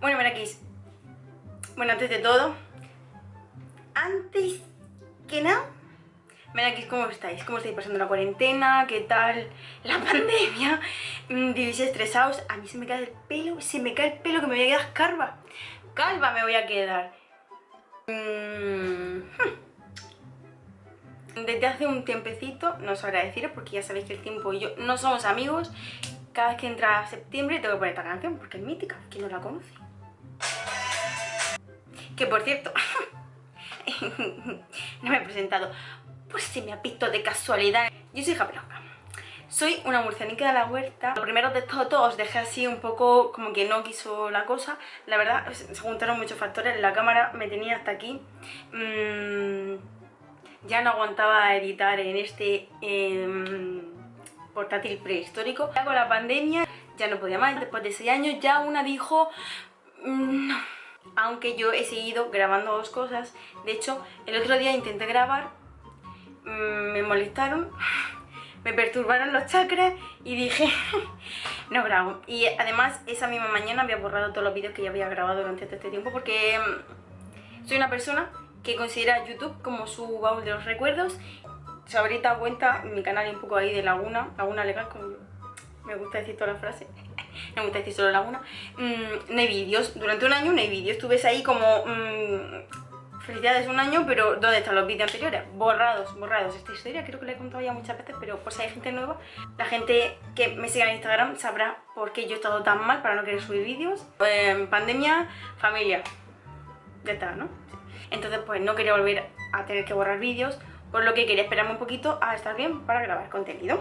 Bueno, aquí Bueno, antes de todo, antes que nada, aquí ¿cómo estáis? ¿Cómo estáis pasando la cuarentena? ¿Qué tal la pandemia? Mm, ¿Vivís estresados? A mí se me cae el pelo, se me cae el pelo que me voy a quedar calva. Calva me voy a quedar. Mm, hmm. Desde hace un tiempecito, no os agradeciros porque ya sabéis que el tiempo y yo no somos amigos. Cada vez que entra septiembre tengo que poner esta canción porque es mítica, ¿quién no la conoce? Que por cierto, no me he presentado, pues si me ha visto de casualidad. Yo soy Japelonga. Soy una murcianica de la huerta. Lo primero de todo os dejé así un poco como que no quiso la cosa. La verdad, se juntaron muchos factores. La cámara me tenía hasta aquí. Mm, ya no aguantaba editar en este em, portátil prehistórico. Ya con la pandemia ya no podía más. Después de 6 años ya una dijo... Mm, no. Aunque yo he seguido grabando dos cosas. De hecho, el otro día intenté grabar. Mm, me molestaron. Me perturbaron los chakras y dije, no grabo. Y además esa misma mañana había borrado todos los vídeos que ya había grabado durante todo este tiempo porque em, soy una persona que considera YouTube como su baúl de los recuerdos. Se habréis dado cuenta, mi canal un poco ahí de laguna, laguna legal, como me gusta decir toda la frase, me gusta decir solo laguna. Mm, no hay vídeos, durante un año no hay vídeos, estuve ahí como... Mm, felicidades un año, pero ¿dónde están los vídeos anteriores? Borrados, borrados. Esta historia creo que la he contado ya muchas veces, pero por si hay gente nueva, la gente que me siga en Instagram sabrá por qué yo he estado tan mal para no querer subir vídeos. Eh, pandemia, familia. Ya está, ¿no? Entonces pues no quería volver a tener que borrar vídeos, por lo que quería esperarme un poquito a estar bien para grabar contenido.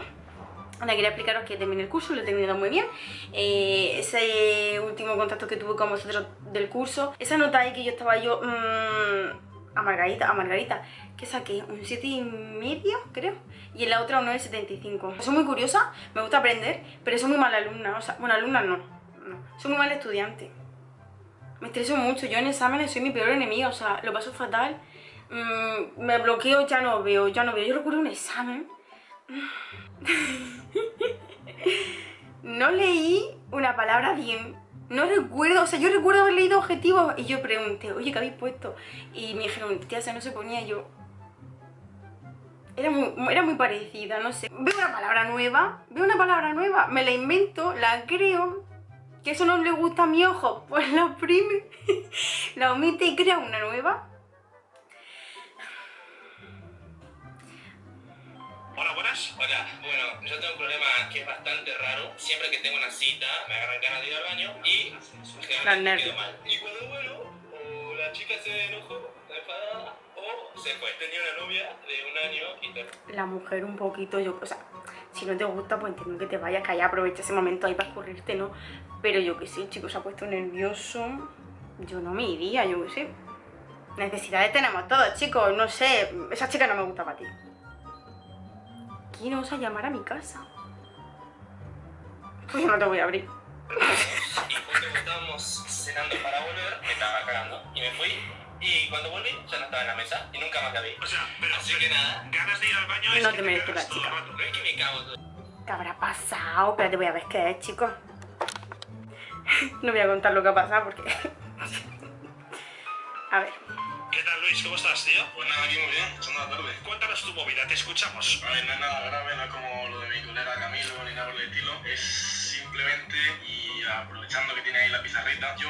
Ahora quería explicaros que terminé el curso, lo he terminado muy bien. Eh, ese último contacto que tuve con vosotros del curso, esa nota ahí que yo estaba yo mmm, a Margarita, a Margarita, que saqué un 7 y medio, creo, y en la otra un 9,75. Soy muy curiosa, me gusta aprender, pero soy muy mala alumna, o sea, bueno, alumna no, no, soy muy mala estudiante. Me estreso mucho, yo en exámenes soy mi peor enemiga, o sea, lo paso fatal. Mm, me bloqueo, ya no veo, ya no veo. Yo recuerdo un examen. no leí una palabra bien. No recuerdo, o sea, yo recuerdo haber leído objetivos y yo pregunté, oye, ¿qué habéis puesto? Y me dijeron, tía, se no se ponía yo. Era muy, era muy parecida, no sé. Veo una palabra nueva, veo una palabra nueva, me la invento, la creo que eso no le gusta a mi ojo, pues la oprime, la omite y crea una nueva. Hola, buenas. Hola, bueno, yo tengo un problema que es bastante raro. Siempre que tengo una cita, me agarran ganas de ir al baño y me quedo mal. Y cuando vuelvo, o la chica se enojó, enfadada, o se fue. Tenía una novia de un año y te... La mujer un poquito, yo, o sea, si no te gusta, pues entiendo que te vayas, que haya aprovecha ese momento ahí para escurrirte, ¿no? Pero yo que sé, el chico se ha puesto nervioso, yo no me iría, yo que sé. Necesidades tenemos todos, chicos, no sé, esa chica no me gusta para ti. ¿Quién os a llamar a mi casa? Pues yo no te voy a abrir. y justo estábamos cenando para volver, me estaba cagando y me fui y cuando volví, ya no estaba en la mesa y nunca más la vi. O sea, pero Así que nada. Ganas de ir al baño No te mereces la chica. No es que me cago todo. ¿Qué habrá pasado? Espérate, voy a ver qué es, chicos. no voy a contar lo que ha pasado porque... a ver. ¿Qué tal Luis? ¿Cómo estás, tío? Pues nada, aquí muy bien, echando la tarde. Cuéntanos tu movida, te escuchamos. A ver, no es nada grave, no es como lo de mi colega Camilo ni nada por el estilo. Es simplemente, y aprovechando que tiene ahí la pizarrita, yo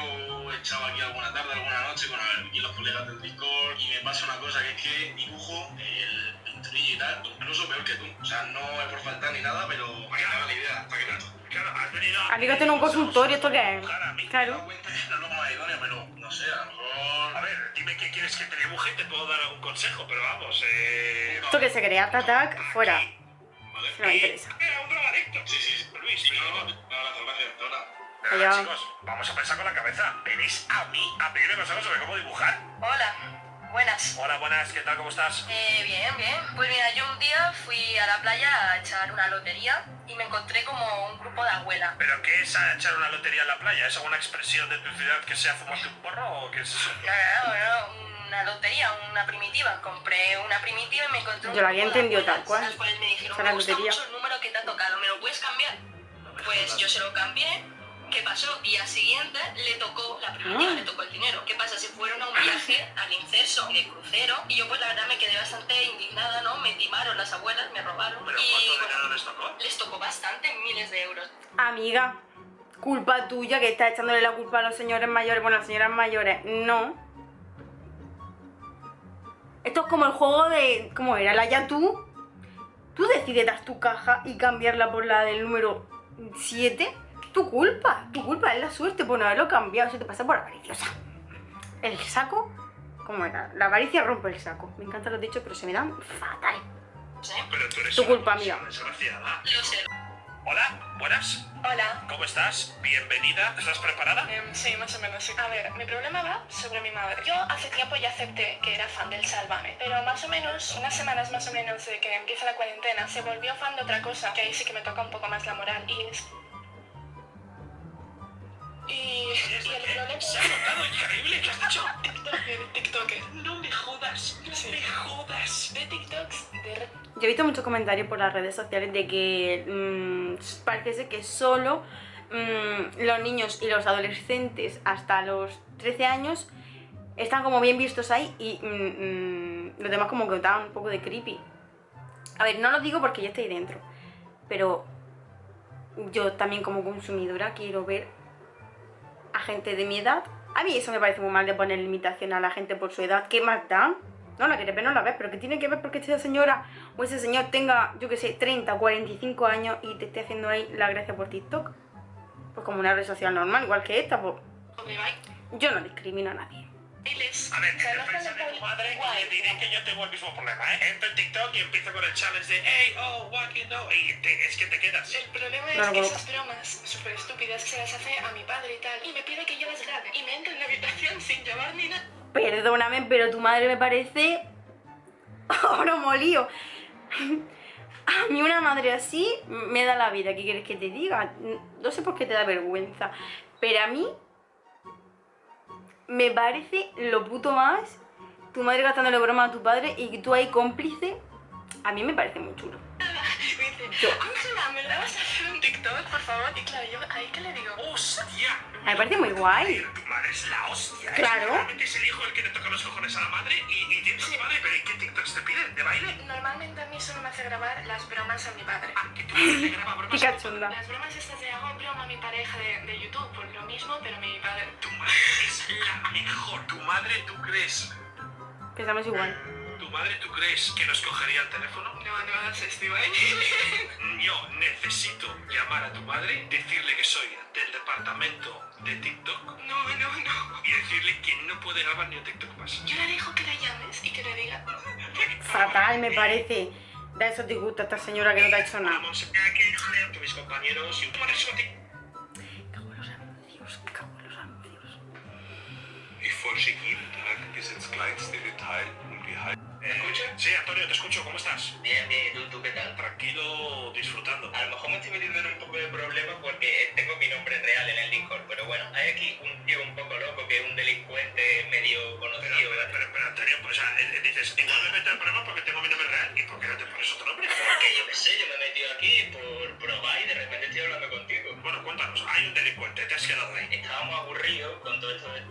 he echado aquí alguna tarde, alguna noche con aquí los colegas del Discord y me pasa una cosa que es que dibujo el pinturillo y tal, incluso peor que tú. O sea, no es por faltar ni nada, pero para que me haga la idea, para que Claro, has venido... Amigo, tiene un consultorio, ¿esto qué es? Claro. Cuenta es la norma idónea, pero no sé, a lo mejor... A ver, dime qué quieres que te dibuje y te puedo dar algún consejo, pero vamos, eh... Esto que se crea, fuera. Vale. No me interesa. Era un drogadicto. Sí, sí, Luis, pero... No, no, no, gracias, Hola. chicos, vamos a pensar con la cabeza. ¿Venís a mí a pedirme consejos sobre cómo dibujar? Hola. Buenas. Hola, buenas, ¿qué tal? ¿Cómo estás? Eh, bien, bien. Pues mira, yo un día fui a la playa a echar una lotería y me encontré como un grupo de abuelas. ¿Pero qué es echar una lotería en la playa? ¿Es alguna expresión de tu ciudad que sea fumarte un porro o qué es eso? Claro, claro, una lotería, una primitiva. Compré una primitiva y me encontré un Yo lo había entendido tal cual. Las cuales me dijeron, me gusta mucho el número que te ha tocado, ¿me lo puedes cambiar? Pues yo se lo cambié ¿Qué pasó? Día siguiente le tocó, la primitiva Ah. le tocó el dinero. ¿Qué pasa? Se fueron a un viaje al incenso de crucero y yo pues la verdad me quedé bastante indignada, ¿no? Me timaron las abuelas, me robaron. ¿Pero y cuánto bueno, dinero les tocó? les tocó bastante, miles de euros. Amiga, culpa tuya que estás echándole la culpa a los señores mayores. Bueno, a las señoras mayores, no. Esto es como el juego de. ¿Cómo era? La ya tú. Tú decides dar tu caja y cambiarla por la del número 7. Tu culpa, tu culpa, es la suerte por no haberlo cambiado. Eso te pasa por avariciosa. El saco. ¿Cómo era? La avaricia rompe el saco. Me encantan los dichos, pero se me dan fatal. ¿eh? Pero tú eres Tu una culpa, desgraciada. Lo sé. Hola, buenas. Hola. ¿Cómo estás? Bienvenida. ¿Estás preparada? Em, sí, más o menos. sí. A ver, mi problema va sobre mi madre. Yo hace tiempo ya acepté que era fan del Sálvame, pero más o menos, unas semanas más o menos de que empieza la cuarentena, se volvió fan de otra cosa, que ahí sí que me toca un poco más la moral, y es... Y, y el problema... Se ha notado increíble que has dicho. TikToker, TikToker. No me jodas, no Sí. me jodas. De TikToks, de... Yo he visto muchos comentarios por las redes sociales de que mm, parece ser que solo mm, los niños y los adolescentes hasta los 13 años están como bien vistos ahí y mm, mm, los demás como que estaban un poco de creepy. A ver, no lo digo porque yo estoy dentro, pero yo también como consumidora quiero ver a gente de mi edad. A mí eso me parece muy mal de poner limitación a la gente por su edad. ¿Qué más da? No la quieres ver, no la ves, pero que tiene que ver porque esa señora o ese señor tenga, yo que sé, 30 o 45 años y te esté haciendo ahí la gracia por TikTok. Pues como una red social normal, igual que esta, pues yo no discrimino a nadie. A ver, que son de tu madre y le diré que yo tengo el mismo problema, ¿eh? Entro en TikTok y empiezo con el challenge de Hey, oh, what you know Y te- es que te quedas. El problema es lo que esas bromas súper estúpidas se las hace a mi padre y tal, y me pide que yo las grabe, y me entra en la habitación sin llamar ni nada. Perdóname, pero tu madre me parece oro molido. A mí una madre así me da la vida, ¿qué quieres que te diga? No sé por qué te da vergüenza, pero a mí me parece lo puto más tu madre gastándole broma a tu padre y tú ahí cómplice. A mí me parece muy chulo. Yo. Ángela, ¿me la vas a hacer un TikTok, por favor? Y claro, yo ahí que le digo, ¡Hostia! Me parece muy guay. Tu madre es la hostia. ¿eh? Claro. Realmente es el hijo el que le toca los cojones a la madre y, y tienes tu madre. ¿Pero ¿y qué TikToks te piden? ¿De baile? normalmente a mí solo me hace grabar las bromas a mi padre. Ah, que madre te graba bromas. Cachonda. Las bromas estas de hago broma a mi pareja de, de YouTube, por lo mismo, pero mi padre... Tu madre es la mejor. Tu madre, ¿tú crees? Pensamos igual. ¿Tu madre, tú crees que nos cogería el teléfono? No, no hagas esto, Ibai. Yo necesito llamar a tu madre, decirle que soy del departamento de TikTok No, no, no. y decirle que no puede grabar ni un TikTok más. Yo le dejo que la llames y que le diga... Fatal me parece. Da esos disgustos a esta señora que no te ha hecho nada. Vamos, que joder que mis compañeros y un buenísimo TikTok. Cago en los anuncios, cago en los anuncios. Ich bis ins kleinste Detail. ¿Me escuchas? Sí, Antonio, te escucho. ¿Cómo estás? Bien, bien, ¿y tú, tú qué tal? Tranquilo, disfrutando. A lo mejor me estoy metiendo en un poco de problema porque tengo mi nombre real en el Discord, pero bueno, hay aquí un tío un poco loco que es un delincuente medio conocido. pero, pero, pero, Antonio, pues ah, eh, dices, igual me meto en problema porque tengo mi nombre real y ¿por qué no te pones otro nombre? Que yo qué sé, yo me he metido aquí por probar y de repente estoy hablando contigo. Bueno, cuéntanos, hay un delincuente, te has quedado ahí. Estábamos aburridos con todo esto de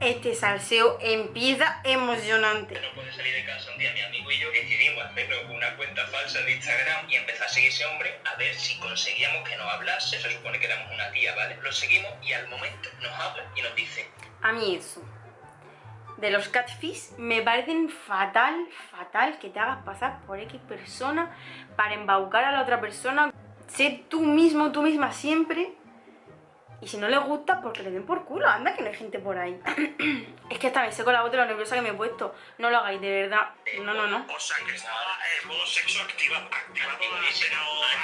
Este salseo empieza emocionante. no puede salir de casa un día mi amigo y yo decidimos hacernos una cuenta falsa de Instagram y empezar a seguir ese hombre a ver si conseguíamos que nos hablase. Se supone que éramos una tía, ¿vale? Lo seguimos y al momento nos habla y nos dice A mí eso. De los catfish me parecen fatal, fatal que te hagas pasar por X persona para embaucar a la otra persona. Sé tú mismo, tú misma siempre. Y si no les gusta, porque le den por culo. Anda que no hay gente por ahí. es que hasta me sé con la voz de lo nerviosa que me he puesto. No lo hagáis, de verdad. No, no, no. O sea que estaba en modo sexo activa, Activadísimo,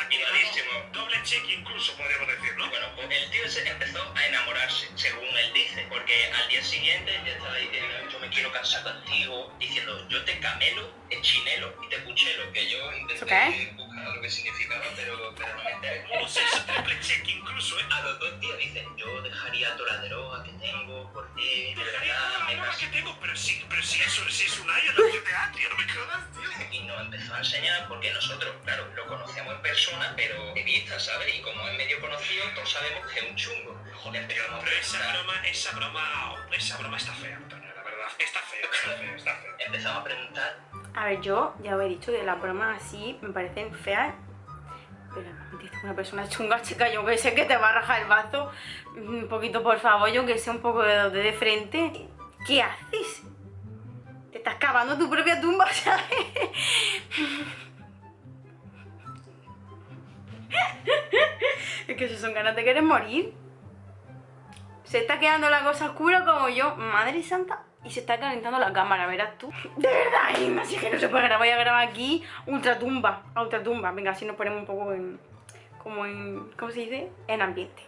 activadísimo. Doble check incluso, podríamos decir, ¿no? Bueno, pues el tío ese empezó a enamorarse, según él dice, porque al día siguiente ya estaba diciendo, yo me quiero casar contigo, diciendo, yo te camelo, te chinelo y te puchelo, que yo ¿Eso intenté qué? A lo que significaba, pero, pero no me enteré. O sea, es triple check incluso, ¿eh? A los dos días dicen, yo dejaría toda la droga que tengo por ti, de Dejaría toda la me droga que tengo, pero sí, pero sí, eso, sí es un año GTA, tío, no me jodas, tío. Y nos empezó a enseñar porque nosotros, claro, lo conocíamos en persona, pero de vista, ¿sabes? Y como es medio conocido, todos sabemos que es un chungo. Empezamos a Pero esa broma, esa broma, esa broma está fea, Antonio, la verdad. Está fea, está fea, está fea. empezamos a preguntar A ver, yo ya os he dicho que las bromas así me parecen feas. Pero una persona chunga, chica, yo que sé que te va a rajar el bazo. Un poquito, por favor, yo que sé, un poco de, de frente. ¿Qué haces? Te estás cavando tu propia tumba, ¿sabes? es que eso son ganas de querer morir. Se está quedando la cosa oscura como yo, madre santa, y se está calentando la cámara, verás tú. De verdad, Inma, si es que no se puede grabar, voy a grabar aquí ultratumba, a ultratumba. Venga, así nos ponemos un poco en, como en, ¿cómo se dice? En ambiente.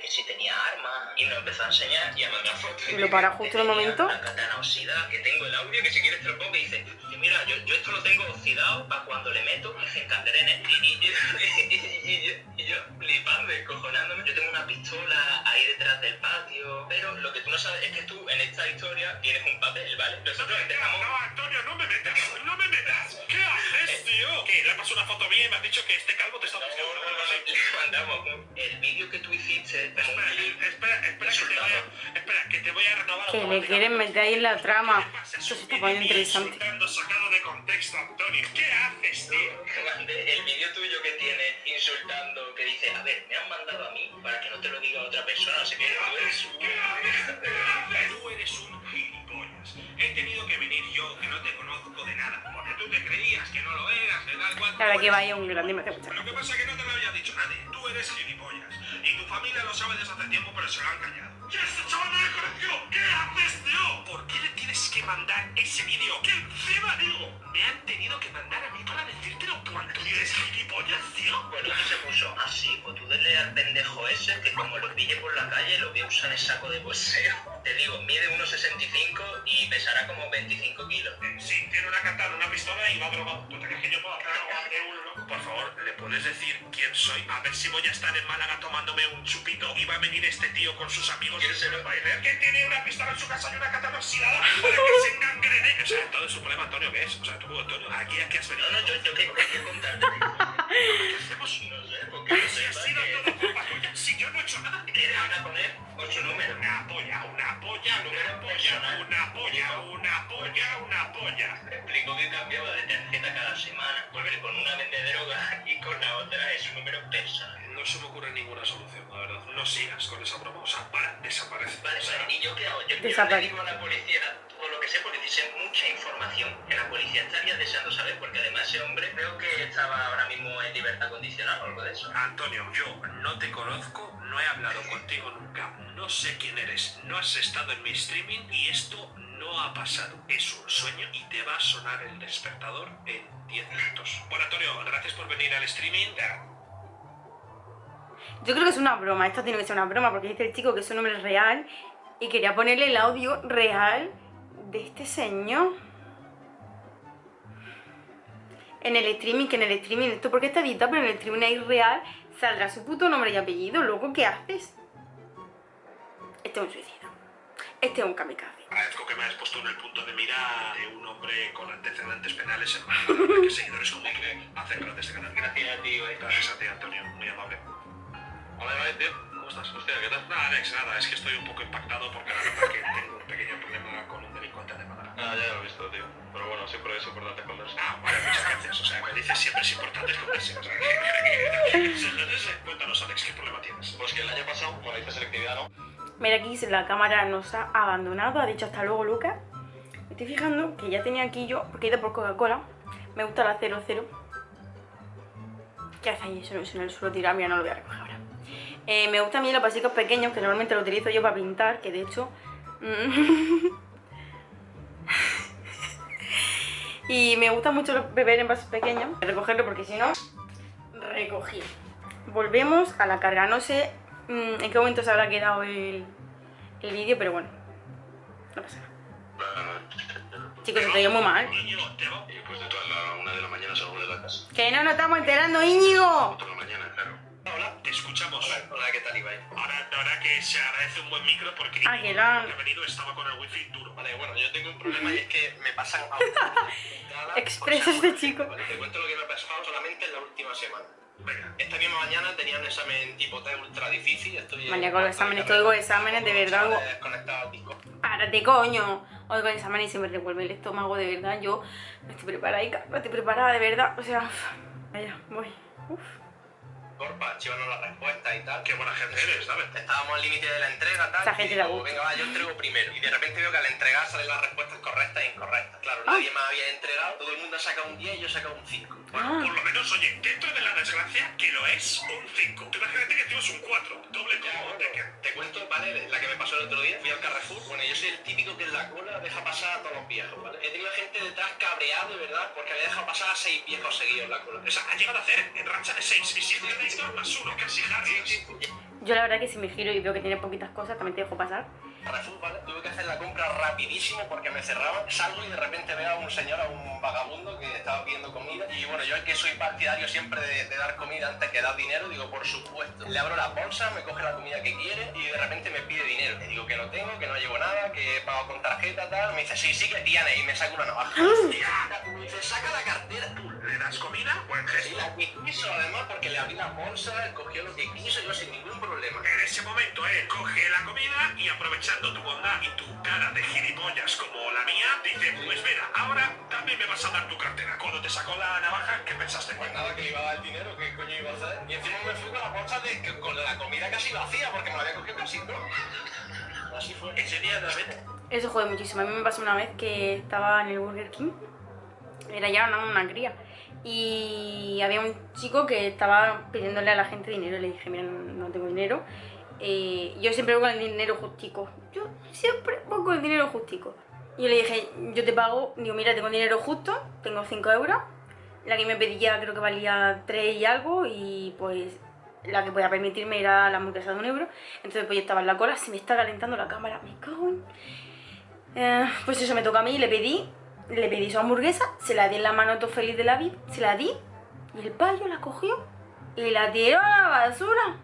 Que si tenía armas y nos empezó a enseñar y a mandar fotos. Y lo para justo en el momento. Katana oxidada, que tengo el audio, que si quieres te lo pongo, y dice, "Y mira, yo, yo esto lo tengo oxidado para cuando le meto en canderenes. Y, y, y, y- y yo, y yo flipando, descojonándome. Yo tengo una pistola ahí detrás del patio, pero lo que tú no sabes es que tú en esta historia tienes un papel, ¿vale? Nosotros empezamos... No, Antonio, no me metas, no me metas. ¿Qué haces, tío? ¿Qué? Le paso una foto mía y me has dicho que este calvo te está buscando. el vídeo que tú hiciste, Espera, clip espera, espera, que te voy a, espera, que te voy a renovar Que le automáticamente. quieren meter ahí en la trama. Esto se Es está poniendo interesante. sacado de contexto, Antonio. ¿Qué haces, tío? El vídeo tuyo que tienes insultando, que dice, a ver, me han mandado a mí para que no te lo diga otra persona, no sé qué, tú eres un... ¿Qué haces? ¿Qué haces? Tú eres un gilipollas. He tenido que venir yo, que no te conozco de nada, porque tú te creías que no lo eras, que tal cual. Tú que vaya un grande, me hace mucha Lo que pasa es que no te lo había dicho nadie. Tú eres gilipollas. Y tu familia lo sabe desde hace tiempo, pero se lo han callado. ¡Y este chaval no le conoció! ¿Qué haces, tío? ¿Por qué le tienes que mandar ese vídeo? ¿Qué encima, digo? Me han tenido que mandar a mí para decírtelo tú, Antonio. ¿Eres gilipollas, tío? Bueno, que se puso así, pues tú dile al pendejo ese que como lo pille por la calle lo voy a usar en saco de boxeo. Te digo, mide 1,65 y pesará como 25 kilos. Eh, Sí, tiene una katana, una pistola y va drogado. ¿Tú te crees que yo puedo hacer algo de un loco? Por favor, ¿le puedes decir quién soy? A ver si voy a estar en Málaga tomándome un chupito y va a venir este tío con sus amigos ¿Quién se lo- bailar que tiene una pistola en su casa y una katana oxidada para que se engangrene. O sea, todo su problema, Antonio, ¿qué es? O sea, tú, Antonio, aquí, aquí has venido. No, no, yo, yo qué qué contarte. ¿Qué hacemos? No sé, porque no Si ha sido todo culpa tuya, si yo no he hecho nada. ¿Quieres ahora poner ocho números? Una polla, una polla, una polla, una polla, una polla, una polla. Me explicó que cambiaba de tarjeta cada semana, porque con una vende droga y con la otra es un número personal. No se me ocurre ninguna solución, la verdad. No sigas con esa broma. O sea, para, desaparece. Vale, O sea, vale, ¿y yo qué hago? Yo, yo le digo a la policía todo lo que sé porque dice mucha información que la policía estaría deseando saber porque además ese hombre creo que estaba ahora mismo en libertad condicional o algo de eso. Antonio, yo no te conozco, no he hablado contigo nunca, no sé quién eres, no has estado en mi streaming y esto no ha pasado. Es un sueño y te va a sonar el despertador en 10 minutos. Bueno, Antonio, gracias por venir al streaming. Yo creo que es una broma, esto tiene que ser una broma porque dice el chico que su nombre es real y quería ponerle el audio real de este señor. En el streaming, que en el streaming, esto porque está editado, pero en el streaming ahí real saldrá su puto nombre y apellido. Luego, ¿qué haces? Este es un suicida. Este es un kamikaze. Agradezco que me hayas puesto en el punto de mira de un hombre con antecedentes penales en Málaga, que seguidores como tú hacen grandes este canal. Gracias a ti. Gracias a ti, Antonio, muy amable. Hola, Ibai, tío. ¿Cómo estás? Hostia, ¿qué tal? Nada, Alex, nada, es que estoy un poco impactado porque la verdad que tengo un pequeño problema con un delincuente de Málaga. Ah, ya lo he visto, tío. Pero bueno, siempre es importante esconderse. Ah, vale, muchas gracias. O sea, me dices siempre es importante esconderse. O sea, que- Cuéntanos, Alex, ¿qué problema tienes? Pues que el año pasado, cuando hice selectividad, ¿no? Mira aquí la cámara nos ha abandonado, ha dicho hasta luego Lucas. Me estoy fijando que ya tenía aquí yo, porque he ido por Coca-Cola. Me gusta la 00. ¿Qué hace ahí? Eso, eso en el suelo tirado, mira, no lo voy a recoger. Eh, me gustan a mí los vasicos pequeños, que normalmente lo utilizo yo para pintar, que de hecho... mm, y me gusta mucho los- beber en vasos pequeños, recogerlo porque si no, recogí. Volvemos a la carga, no sé mm, en qué momento se habrá quedado el, el vídeo, pero bueno, no pasa nada. Chicos, se te oye muy mal. Niño, te va. Y después de toda la una de la mañana salgo de la casa. Que no nos estamos enterando, Íñigo. Escuchamos. Hola, hola, ¿qué tal, Ibai? Ahora, verdad que se agradece un buen micro porque Ah, que la- ha venido estaba con el wifi duro. Vale, bueno, yo tengo un problema y es que me pasan Expresa este chico. Vale, te cuento lo que me ha pasado solamente en la última semana. Venga. Esta misma mañana tenía un examen tipo T ultra difícil. Estoy Mañana con los exámenes, todo con exámenes, de verdad. Párate, coño. Hoy con examen y se me revuelve el estómago, de verdad. Yo no estoy preparada, no estoy preparada, de verdad. O sea, vaya, voy. Uf. Corpa, archivarnos las respuestas y tal. Qué buena gente eres, ¿sabes? Estábamos al límite de la entrega, tal. Esa gente y digo, venga, va, yo entrego primero. Y de repente veo que al entregar salen las respuestas correctas e incorrectas. Claro, Ah. nadie me había entregado, todo el mundo ha sacado un 10 y yo he sacado un 5. Bueno, Ah. por lo menos, oye, dentro de la desgracia, que lo es, un 5. Tú imagínate que tienes un 4, doble como que... Te cuento, ¿vale? La que me pasó el otro día. Fui al Carrefour. Bueno, yo soy el típico que en la cola deja pasar a todos los viejos, ¿vale? He tenido gente detrás cabreada, de verdad, porque había dejado pasar a seis viejos seguidos en la cola. O sea, ha llegado a hacer en racha de 6 y 7 Yo la verdad que si me giro y veo que tiene poquitas cosas, también te dejo pasar. Carrefour, ¿vale? Tuve que hacer la compra rapidísimo porque me cerraban. Salgo y de repente veo a un señor, a un vagabundo que estaba pidiendo comida. Y bueno, yo es que soy partidario siempre de, de dar comida antes que dar dinero, digo, por supuesto. Le abro la bolsa, me coge la comida que quiere y de repente me pide dinero. Le digo que no tengo, que no llevo nada, que he pagado con tarjeta, tal. Me dice, sí, sí que tiene. Y me saca una navaja. Hostia, me dice, saca la cartera. Tú, ¿Le das comida? Buen y gesto. la que quiso, además, porque le abrí la bolsa, cogió lo que quiso, yo sin ningún problema. En ese momento él coge la comida y aprovechando tu bondad y tu cara de gilipollas como la mía, dice, pues mira, ahora también me vas a dar tu cartera. Cuando te sacó la navaja, ¿qué pensaste? Pues nada, que le iba a dar el dinero, ¿qué coño iba a hacer? Y encima me fui con la bolsa de, que- con la comida casi vacía, porque me la había cogido casi todo. Así fue. Ese día, David, Eso jode muchísimo. A mí me pasó una vez que estaba en el Burger King. Era ya una, una cría. Y había un chico que estaba pidiéndole a la gente dinero. Le dije, mira, no, no tengo dinero. Eh, yo siempre voy con el dinero justico. Yo siempre voy con el dinero justico. Y yo le dije, yo te pago. Digo, mira, tengo dinero justo. Tengo 5 euros. La que me pedía creo que valía 3 y algo. Y pues la que podía permitirme era la hamburguesa de un euro. Entonces pues yo estaba en la cola. Se me está calentando la cámara. Me cago en... Eh, pues eso me toca a mí, le pedí, le pedí su hamburguesa, se la di en la mano todo feliz de la vida, se la di y el payo la cogió y la tiró a la basura.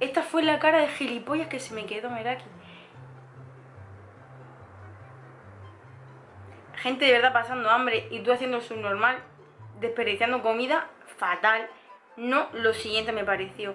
Esta fue la cara de gilipollas que se me quedó, Meraki. Gente de verdad pasando hambre y tú haciendo su normal, desperdiciando comida, fatal. No, lo siguiente me pareció.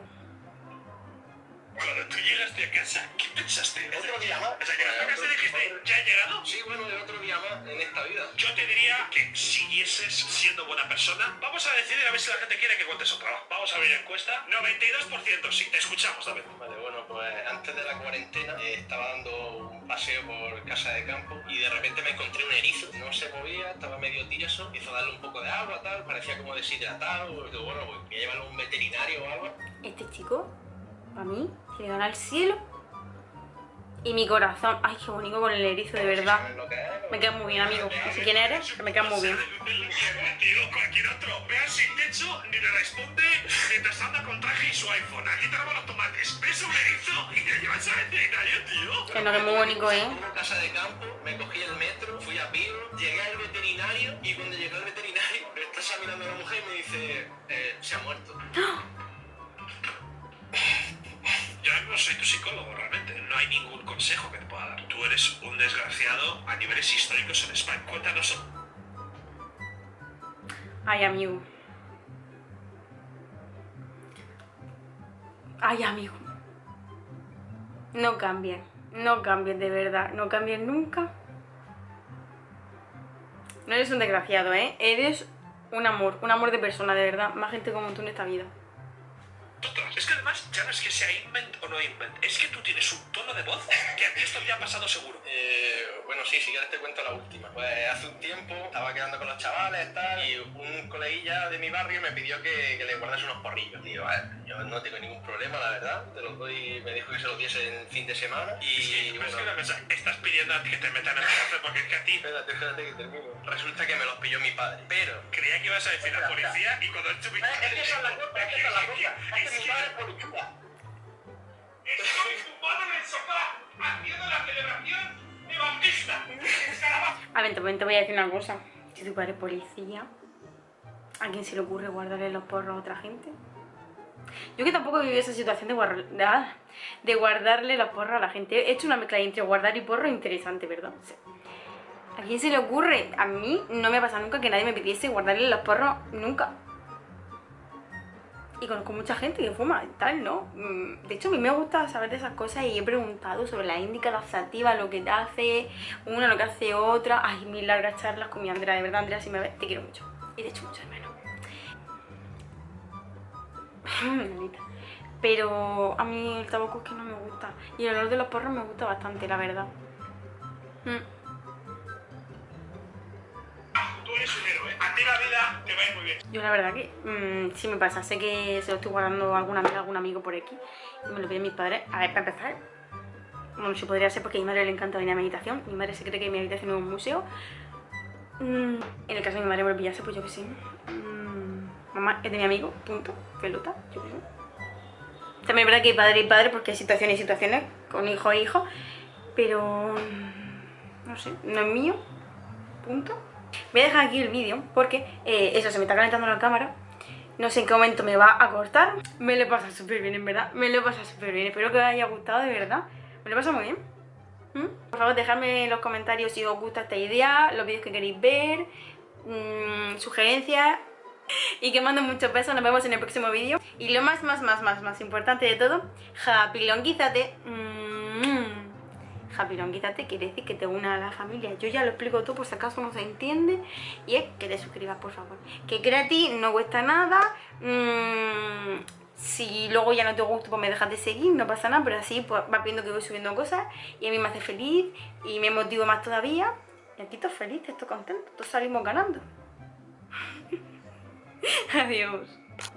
Cuando tú llegaste a casa, ¿qué pensaste? Otro día más. O sea, llegaste a casa y dijiste, ¿ya he llegado? Sí, bueno, de otro día más en esta vida. Yo te diría que siguieses siendo buena persona. Vamos a decidir a ver si la gente quiere que cuentes otra. Vamos a abrir encuesta. 92% sí, te escuchamos, David. Vale, bueno, pues antes de la cuarentena eh, estaba dando un paseo por casa de campo y de repente me encontré un erizo. No se movía, estaba medio tieso. Empiezo a darle un poco de agua, tal, parecía como deshidratado. Y digo, bueno, pues voy a llevarlo a un veterinario o algo. Este chico, para mí, ganar el cielo. Y mi corazón, ay, qué bonito con el erizo, de verdad. Me queda muy bien, amigo. No sé quién eres, pero me queda muy bien. Tío, cualquier otro. Ve al sin techo, ni le responde mientras anda con traje y su iPhone. Aquí te roban los tomates. Ves un erizo y te llevas al veterinario, tío. Que no, que es muy bonito, ¿eh? Una casa de campo, me cogí el metro, fui a llegué al veterinario y cuando llegué al veterinario está examinando la mujer y me dice, eh, se ha muerto. No soy tu psicólogo, realmente. No hay ningún consejo que te pueda dar. Tú eres un desgraciado a niveles históricos en España. Cuéntanos. Ay, amigo. Ay, amigo. No cambien. No cambien, de verdad. No cambien nunca. No eres un desgraciado, ¿eh? Eres un amor. Un amor de persona, de verdad. Más gente como tú en esta vida. Además ya no es que sea invent o no invent. Es que tú tienes un tono de voz que a ti esto ya ha pasado seguro. Eh, bueno, sí, si quieres te cuento la última. Pues hace un tiempo estaba quedando con los chavales tal, y un coleguilla de mi barrio me pidió que, le guardase unos porrillos. Digo, yo no tengo ningún problema, la verdad. Te los doy, me dijo que se los diese en fin de semana. Y es que una cosa, estás pidiendo a ti que te metan en el cárcel porque es que a ti espérate, espérate que termino. Resulta que me los pilló mi padre. Pero creía que ibas a decir la policía y cuando tuve Es que esa es la cosa, es que esa es la cosa. Es que mi padre es policía. Estoy tumbado en el sofá haciendo la celebración de Bautista. A ver, también te voy a decir una cosa. Si tu padre es policía, ¿A quién se le ocurre guardarle los porros a otra gente? Yo que tampoco he vivido esa situación de, guardar, de, ah, de guardarle los porros a la gente. He hecho una mezcla entre guardar y porro interesante, ¿verdad? ¿A quién se le ocurre? A mí no me ha pasado nunca que nadie me pidiese guardarle los porros, nunca. Y conozco mucha gente que fuma tal, ¿no? Mm, De hecho, a mí me gusta saber de esas cosas y he preguntado sobre la índica, la sativa, lo que te hace una, lo que hace otra. Ay, mil largas charlas con mi Andrea, de verdad, Andrea, si me ves, te quiero mucho. Y de hecho mucho de. Pero a mí el tabaco es que no me gusta. Y el olor de los porros me gusta bastante, la verdad. Mm. Tú eres un héroe. A ti la vida te va a ir muy bien. Yo la verdad que mm, sí me pasa, sé que se lo estoy guardando a alguna amiga, algún amigo por aquí y me lo piden mis padres. A ver, para empezar, bueno, sí podría ser porque a mi madre le encanta venir a meditación, mi madre se cree que mi habitación es un museo. Mm, en el caso de mi madre me lo pillase, pues yo que sé. Mm, mamá es de mi amigo, punto, pelota, yo sé. También es verdad que hay padre y padre porque hay situaciones y situaciones con hijo e hijo, pero mm, no sé, no es mío, punto. Voy a dejar aquí el vídeo porque eh, eso, se me está calentando la cámara no sé en qué momento me va a cortar Me lo he pasado súper bien, en verdad Me lo he pasado súper bien, espero que os haya gustado, de verdad Me lo he pasado muy bien ¿Mm? Por favor, dejadme en los comentarios si os gusta esta idea Los vídeos que queréis ver mmm, Sugerencias y que mando muchos besos, nos vemos en el próximo vídeo Y lo más, más, más, más, más importante de todo Happy Longuízate mm, Japilonguízate quiere decir que te una a la familia. Yo ya lo explico todo por si acaso no se entiende. Y es que te suscribas, por favor. Que gratis, no cuesta nada. Mmm, si luego ya no te gusta, pues me dejas de seguir, no pasa nada. Pero así pues, vas viendo que voy subiendo cosas. Y a mí me hace feliz y me motivo más todavía. Y aquí estoy feliz, estoy contento. Todos salimos ganando. Adiós.